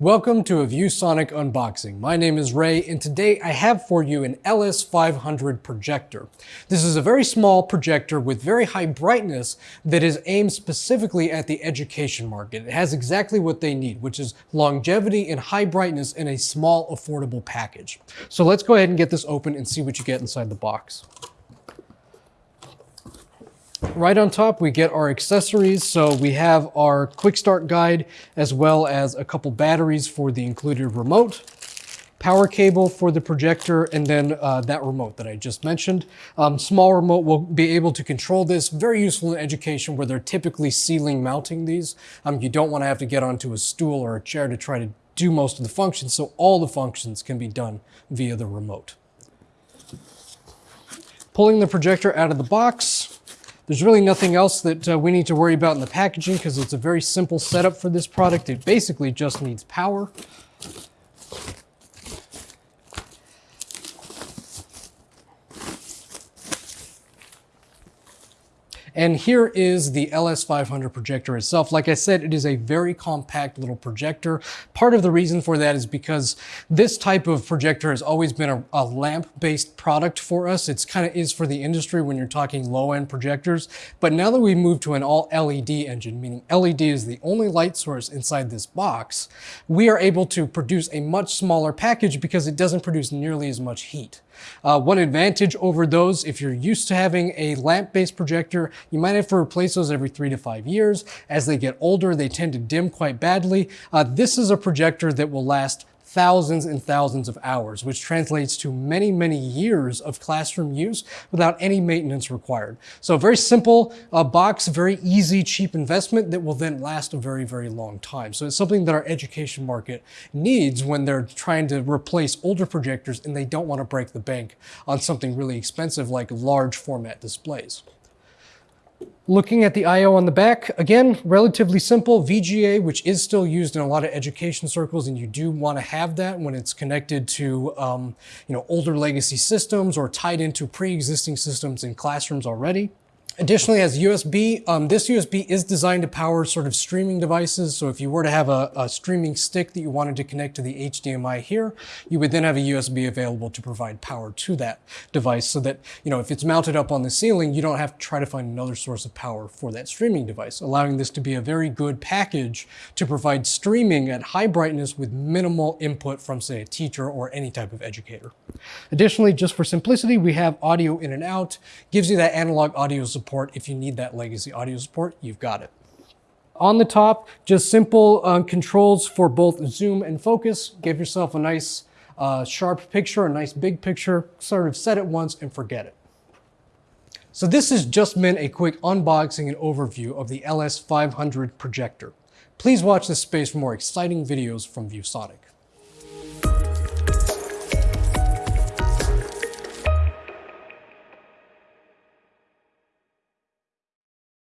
Welcome to a ViewSonic unboxing. My name is Ray and today I have for you an LS500 projector. This is a very small projector with very high brightness that is aimed specifically at the education market. It has exactly what they need, which is longevity and high brightness in a small affordable package. So let's go ahead and get this open and see what you get inside the box. Right on top, we get our accessories. So we have our quick start guide, as well as a couple batteries for the included remote, power cable for the projector, and then uh, that remote that I just mentioned. Um, small remote will be able to control this. Very useful in education where they're typically ceiling mounting these. Um, you don't want to have to get onto a stool or a chair to try to do most of the functions. So all the functions can be done via the remote. Pulling the projector out of the box, there's really nothing else that uh, we need to worry about in the packaging because it's a very simple setup for this product. It basically just needs power. And here is the LS500 projector itself. Like I said, it is a very compact little projector. Part of the reason for that is because this type of projector has always been a, a lamp-based product for us. It's kind of is for the industry when you're talking low-end projectors. But now that we've moved to an all LED engine, meaning LED is the only light source inside this box, we are able to produce a much smaller package because it doesn't produce nearly as much heat. Uh, one advantage over those, if you're used to having a lamp-based projector, you might have to replace those every three to five years. As they get older, they tend to dim quite badly. Uh, this is a projector that will last thousands and thousands of hours, which translates to many, many years of classroom use without any maintenance required. So very simple uh, box, very easy, cheap investment that will then last a very, very long time. So it's something that our education market needs when they're trying to replace older projectors and they don't want to break the bank on something really expensive like large format displays. Looking at the I.O. on the back, again, relatively simple VGA, which is still used in a lot of education circles, and you do want to have that when it's connected to um, you know, older legacy systems or tied into pre-existing systems in classrooms already. Additionally, as USB, um, this USB is designed to power sort of streaming devices. So if you were to have a, a, streaming stick that you wanted to connect to the HDMI here, you would then have a USB available to provide power to that device so that, you know, if it's mounted up on the ceiling, you don't have to try to find another source of power for that streaming device, allowing this to be a very good package to provide streaming at high brightness with minimal input from, say, a teacher or any type of educator. Additionally, just for simplicity, we have audio in and out, gives you that analog audio support support. If you need that legacy audio support, you've got it. On the top, just simple uh, controls for both zoom and focus. Give yourself a nice uh, sharp picture, a nice big picture, sort of set it once and forget it. So this has just been a quick unboxing and overview of the LS500 projector. Please watch this space for more exciting videos from ViewSonic.